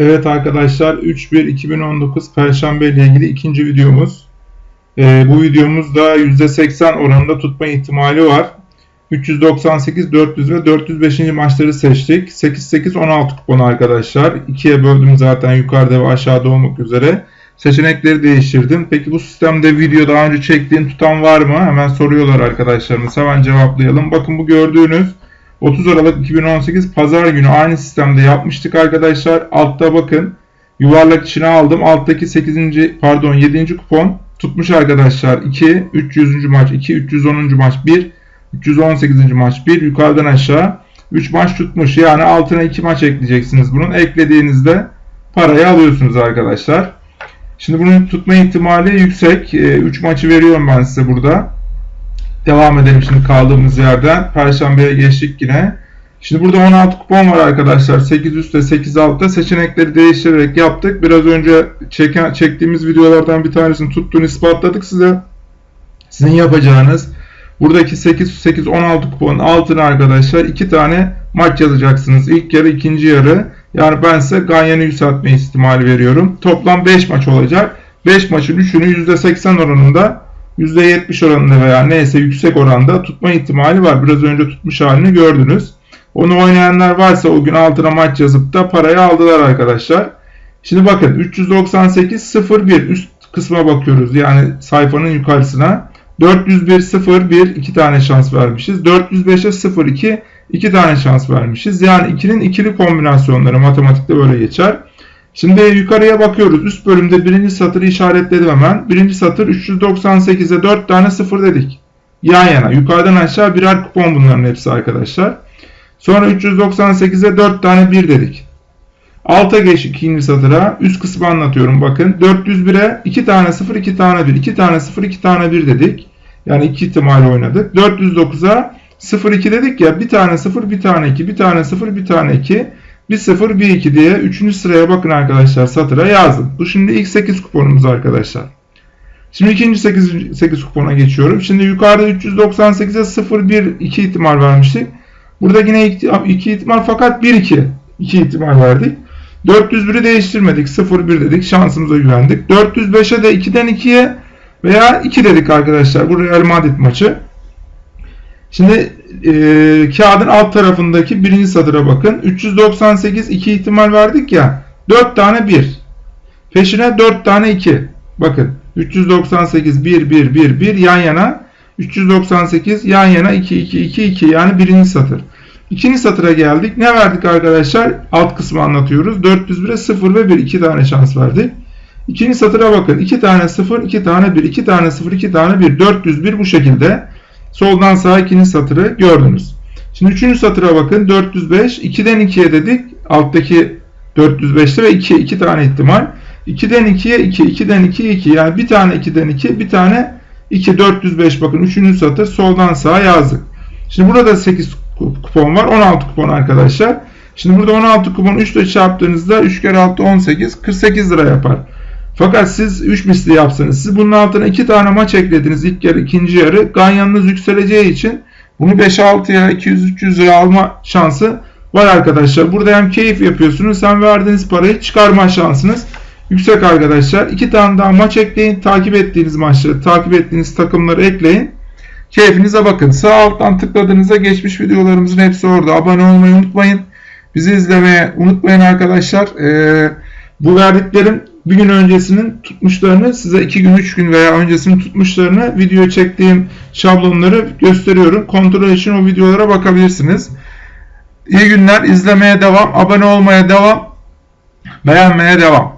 Evet arkadaşlar 3-1-2019 Perşembe ile ilgili ikinci videomuz. Ee, bu videomuzda %80 oranında tutma ihtimali var. 398, 400 ve 405. maçları seçtik. 8-8-16 kupon arkadaşlar. İkiye böldüm zaten yukarıda ve aşağıda olmak üzere. Seçenekleri değiştirdim. Peki bu sistemde video daha önce çektiğin tutan var mı? Hemen soruyorlar arkadaşlarımız. Hemen cevaplayalım. Bakın bu gördüğünüz 30 Aralık 2018 Pazar günü aynı sistemde yapmıştık arkadaşlar. Altta bakın yuvarlak içine aldım. Alttaki 8. pardon 7. kupon tutmuş arkadaşlar. 2 300. maç 2 310. maç 1 318. maç 1 yukarıdan aşağı 3 maç tutmuş. Yani altına 2 maç ekleyeceksiniz bunun. Eklediğinizde parayı alıyorsunuz arkadaşlar. Şimdi bunun tutma ihtimali yüksek. 3 maçı veriyorum ben size burada. Devam edelim şimdi kaldığımız yerden. Perşembeye geçtik yine. Şimdi burada 16 kupon var arkadaşlar. 8 üstte 8 altta seçenekleri değiştirerek yaptık. Biraz önce çeken, çektiğimiz videolardan bir tanesini tuttuğunu ispatladık size. Sizin yapacağınız buradaki 8 8 16 kuponun altına arkadaşlar 2 tane maç yazacaksınız. İlk yarı, ikinci yarı. Yani ben size Ganyan'ı yükseltme ihtimali veriyorum. Toplam 5 maç olacak. 5 maçın 3'ünü %80 oranında %70 oranında veya neyse yüksek oranda tutma ihtimali var. Biraz önce tutmuş halini gördünüz. Onu oynayanlar varsa o gün altına maç yazıp da parayı aldılar arkadaşlar. Şimdi bakın 398 01 üst kısma bakıyoruz. Yani sayfanın yukarısına. 401 01 iki tane şans vermişiz. 405'e 02 iki tane şans vermişiz. Yani 2'nin ikili kombinasyonları matematikte böyle geçer. Şimdi yukarıya bakıyoruz. Üst bölümde birinci satırı işaretledim hemen. Birinci satır 398'e 4 tane sıfır dedik. Yan yana. Yukarıdan aşağı birer kupon bunların hepsi arkadaşlar. Sonra 398'e 4 tane 1 dedik. Alta geç ikinci satıra. Üst kısmı anlatıyorum bakın. 401'e 2 tane 0 2 tane 1. 2 tane 0 2 tane 1 dedik. Yani 2 ihtimal oynadık. 409'a 0 2 dedik ya. Bir tane 0 bir tane 2. Bir tane 0 bir tane 2. 1 0 1 2 diye 3. sıraya bakın arkadaşlar satıra yazdım. Bu şimdi ilk 8 kuponumuz arkadaşlar. Şimdi ikinci 8, 8 kupona geçiyorum. Şimdi yukarıda 398'e 0 1 2 ihtimal vermiştik. Burada yine 2 ihtimal fakat 1 2 2 ihtimal verdik. 401'i değiştirmedik. 0 1 dedik. Şansımıza güvendik. 405'e de 2'den 2'ye veya 2 dedik arkadaşlar. Bu Real Madrid maçı. Şimdi e, kağıdın alt tarafındaki birinci satıra bakın. 398 2 ihtimal verdik ya. 4 tane 1. Peşine 4 tane 2. Bakın 398 1 1 1 1 yan yana 398 yan yana 2 2 2 2 yani birinci satır. İkinci satıra geldik. Ne verdik arkadaşlar? Alt kısmı anlatıyoruz. 401'e 0 ve 1 2 tane şans verdik. İkinci satıra bakın. 2 tane 0, 2 tane 1, 2 tane 0, 2 tane 1. 401 bu şekilde. Soldan sağa ikinci satırı gördünüz. Şimdi üçüncü satıra bakın. 405. 2'den 2'ye dedik. Alttaki 405'te ve 2. 2 tane ihtimal. 2'den 2'ye 2. 2'den 2'ye 2. Yani bir tane 2'den 2. Bir tane 2. 405 bakın. Üçüncü satır soldan sağa yazdık. Şimdi burada 8 kupon var. 16 kupon arkadaşlar. Şimdi burada 16 kupon 3 ile çarptığınızda 3 kere 6 18. 48 lira yapar. Fakat siz 3 misli yapsanız, siz bunun altına 2 tane maç eklediniz ilk yarı, ikinci yarı. Ganyanınız yükseleceği için bunu 5-6'ya 200-300 lira alma şansı var arkadaşlar. Burada hem keyif yapıyorsunuz hem verdiğiniz parayı çıkarma şansınız yüksek arkadaşlar. 2 tane daha maç ekleyin. Takip ettiğiniz maçları, takip ettiğiniz takımları ekleyin. Keyfinize bakın. Sağ alttan tıkladığınızda geçmiş videolarımızın hepsi orada. Abone olmayı unutmayın. Bizi izlemeye unutmayın arkadaşlar. Ee, bu verdiklerim bir gün öncesinin tutmuşlarını size iki gün üç gün veya öncesinin tutmuşlarını video çektiğim şablonları gösteriyorum. Kontrol için o videolara bakabilirsiniz. İyi günler. izlemeye devam. Abone olmaya devam. Beğenmeye devam.